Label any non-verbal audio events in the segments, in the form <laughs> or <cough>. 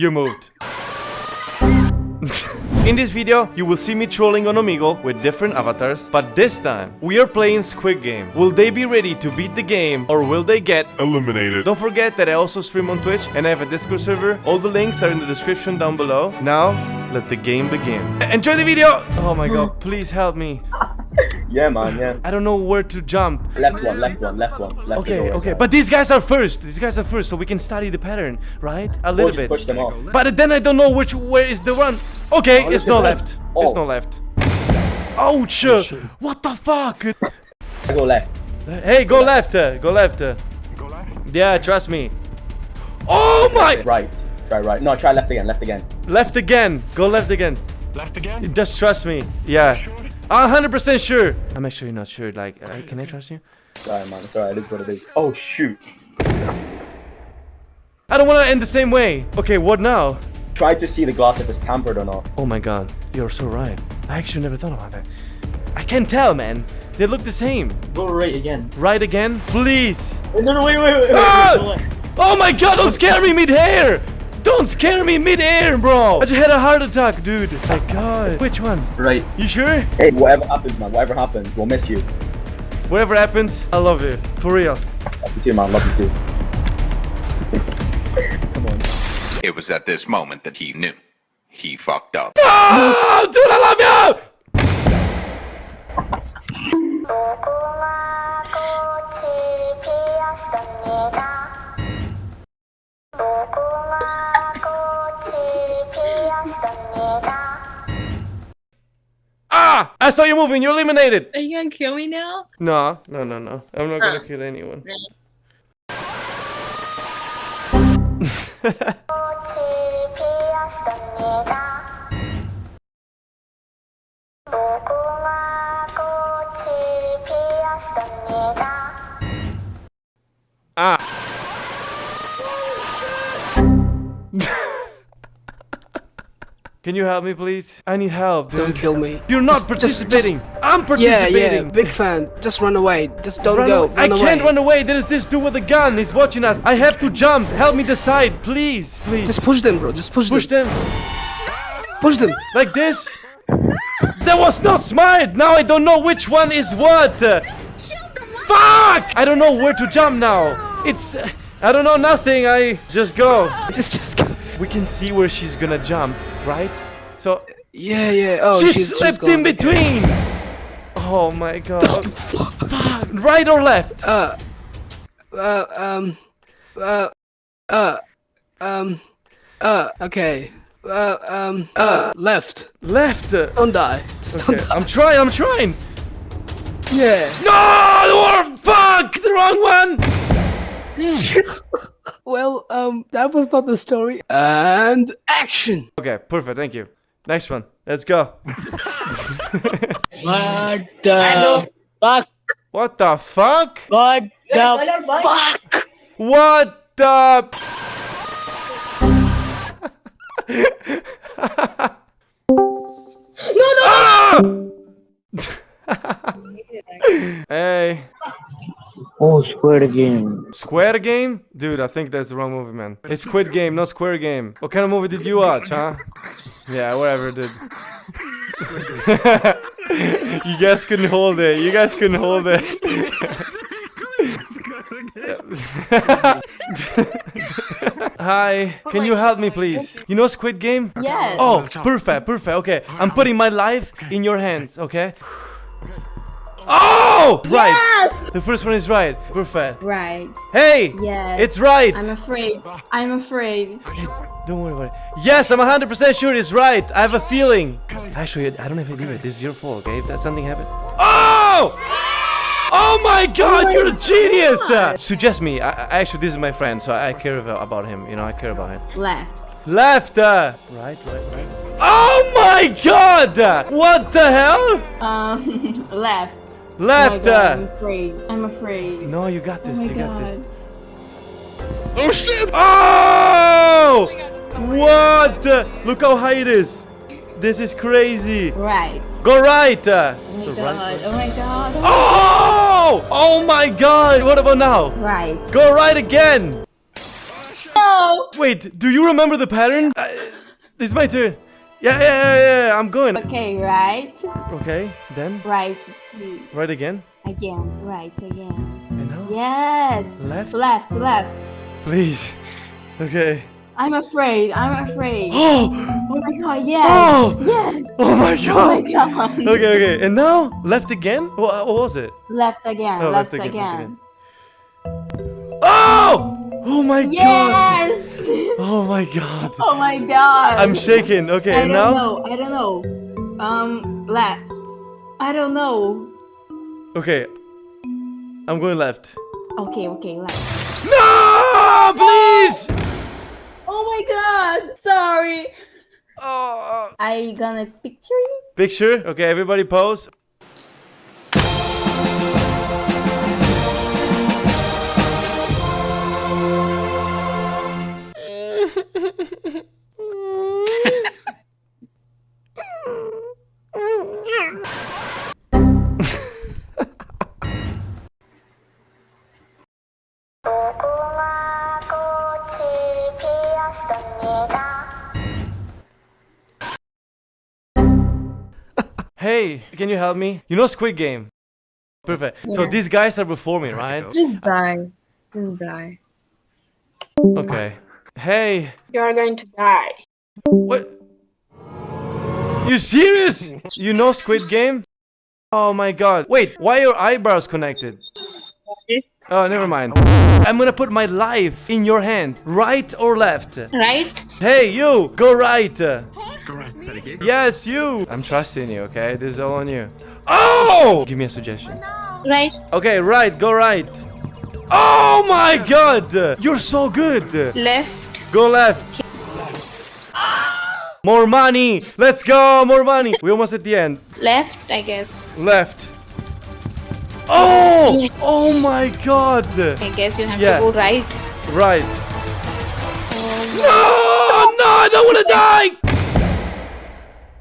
You moved. In this video, you will see me trolling on Omegle with different avatars, but this time, we are playing Squid Game. Will they be ready to beat the game, or will they get eliminated. Don't forget that I also stream on Twitch and I have a Discord server. All the links are in the description down below. Now, let the game begin. Enjoy the video! Oh my god, please help me. Yeah, man, yeah. I don't know where to jump. Left one, left one, left one. Left Okay, is okay, alright. but these guys are first. These guys are first, so we can study the pattern, right? A Or little just bit. push them off. But then I don't know which where is the one. Okay, Oh, it's look no at that. left. It's Oh. no left. Ouch! What the fuck? I go left. Hey, go left. uh, Go left. uh. Go left. Yeah, trust me. Oh my! Right. Try right. No, try left again, left again. Left again. Go left again. Left again. Just trust me. Yeah. Sure. A hundred percent sure. I'm actually not sure. Like, uh, can I trust you? Sorry, man. It's alright. It is what it is. Oh, shoot. I don't want to end the same way. Okay, what now? Try to see the glass if it's tampered or not. Oh my god, you're so right. I actually never thought about that. I can't tell, man. They look the same. Go right again. Right again? Please. No, no, wait, wait, wait. wait. Ah! Go left. Oh my god, don't scare me mid-air! Don't scare me mid-air, bro! I just had a heart attack, dude. My god. Which one? Right. You sure? Hey, whatever happens, man. Whatever happens, we'll miss you. Whatever happens, I love you. For real. Love you too, man. Love you too. <laughs> Come on. It was at this moment that he knew. He fucked up. Oh, dude, I love you! I saw you moving. You're eliminated. Are you gonna kill me now? No, no, no, no. I'm not huh. gonna oh. kill anyone. <laughs> ah. Can you help me, please? I need help. Don't kill me. You're not Just- just- participating. just- I'm participating. yeah, yeah. big fan. Just run away. Just don't Run go. away. I Run can't run away. There is this dude with a gun. He's watching us. I have to jump. Help me decide, please. Please. Just push them, bro. Just push, push them. them Push them. like this. That was not smart. Now I don't know which one is what. Fuck! I don't know where to jump now. It's. I don't know nothing. I just go. <laughs> Just, just. Go. We can see where she's gonna jump, right? So Yeah, yeah. Oh, she she's, she's slipped gone. in between. Oh my god. Fuck. Right or left? Uh, uh, um, uh, uh, um, uh. Okay. Uh, um, uh, left. Left. Don't die. Just Okay, don't die. I'm trying. I'm trying. Yeah. No! Or fuck! The wrong one! <laughs> Well, um, that was not the story. And action. Okay, perfect. Thank you. Next one. Let's go. What the fuck? What the fuck? What the fuck? What the? no, no! <laughs> hey. Oh, Squid Game. Square Game? Dude, I think that's the wrong movie, man. It's Squid Game, not Square Game. What kind of movie did you watch, huh? Yeah, whatever, dude. <laughs> you guys couldn't hold it. You guys couldn't hold it. <laughs> Hi, can you help me, please? You know Squid Game? Yes. Oh, perfect, perfect. Okay, I'm putting my life in your hands, okay? Oh! Right. The first one is right. Perfect. Right. Hey! Yes. It's right! I'm afraid. I'm afraid. Don't worry about it. Yes, I'm 100% sure it's right. I have a feeling. Actually, I don't even do it. This is your fault, okay? If that something happened. Oh! Oh my god, you're a genius! Uh, suggest me. I, I, actually, this is my friend, so I care about him. You know, I care about him. Left. Left! Uh, right, right, right. Oh my god! What the hell? Um, <laughs> left. Left! Oh God, I'm Uh, afraid. I'm afraid. no, you got Oh this. my you got this. Oh shit! Oh! What? Uh, Look how high it is. This is crazy. Right. Go right. uh. Oh my The god. right Oh my god. Oh! Oh my god! What about now? Right. Go right again! No! no! Wait, do you remember the pattern? Uh, it's my turn. Yeah, yeah, yeah, yeah, I'm going. Okay, right, Okay, then right, two, right again. again, right, again. And now Yes. left, Left, left. please. Okay. I'm afraid. I'm afraid. <gasps> Oh, Oh my god, yes. oh, Yes. oh my Oh my god. god. Okay, okay, and now left again. What, what was it? Left again. Oh, left, left again, again. left again. Oh! Oh my god! Oh my god! oh my god. I'm shaking. Okay, now. I and don't now? know. I don't know. Um, left. I don't know. Okay. I'm going left. Okay, okay, left. No! Please! Oh my god. Sorry. Oh. I gonna picture you. Picture. Okay, everybody pose. Hey, can you help me? You know Squid Game? Perfect. So these guys are before me, right? Just die. Just die. Okay. Hey, You are going to die. what? You serious? <laughs> You know Squid Game? Oh my god. Wait, why are your eyebrows connected? Oh, never mind. I'm gonna put my life in your hand. Right or left? Right? Hey, you! Go right! Go right, better get. Yes, you! I'm trusting you, okay? This is all on you. Oh! Give me a suggestion. Right? Okay, right, go right. Oh my god! You're so good! Left? Go left. More money! Let's go! More money! We're almost at the end. Left, I guess. Left. Oh! Oh my god! I guess you have Yeah. to go right. Right. Oh. No! No! I don't wanna die!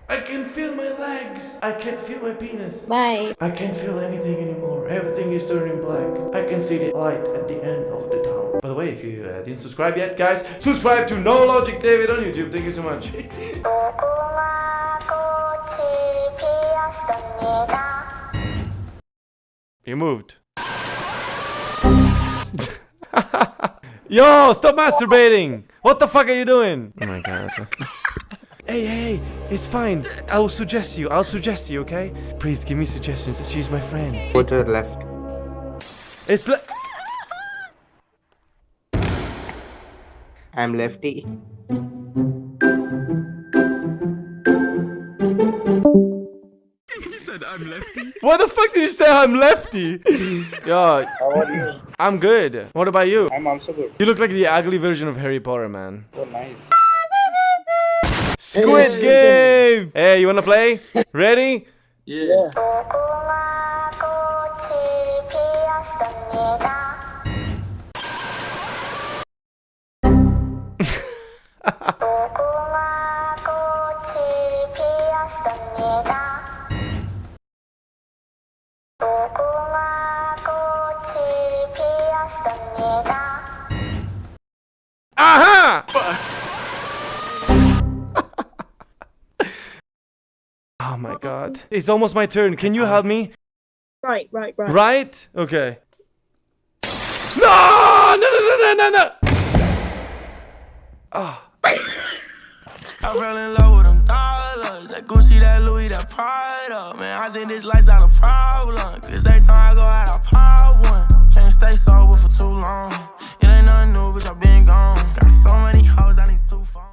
I can feel my legs. I can't feel my penis. Bye. I can't feel anything anymore. Everything is turning black. I can see the light at the end of the tunnel. By the way, if you uh, didn't subscribe yet, guys, subscribe to No Logic David on YouTube. Thank you so much. <laughs> you moved. <laughs> Yo, stop masturbating! What the fuck are you doing? Oh my god. hey, hey, it's fine. I'll suggest you. I'll suggest you, okay? Please give me suggestions. She's my friend. Go to the left. It's le- I'm lefty. He said I'm lefty. What the fuck did you say I'm lefty? Yo, How are you? I'm good. What about you? I'm also good. You look like the ugly version of Harry Potter, man. Oh, nice. Squid Game! Hey, you wanna play? <laughs> Ready? Yeah. <laughs> god. It's almost my turn. Can you help me? Right, right, right. Right? Okay. No! No, no, no, no, no, no! Oh. I fell in love with them dollars. That Gucci, that Louis, that Prada. Man, I think this life's not a problem. Cause every time I go out, I pop one. Can't stay sober for too long. It ain't nothing new, bitch, I been gone. Got so many hoes, I need two phones.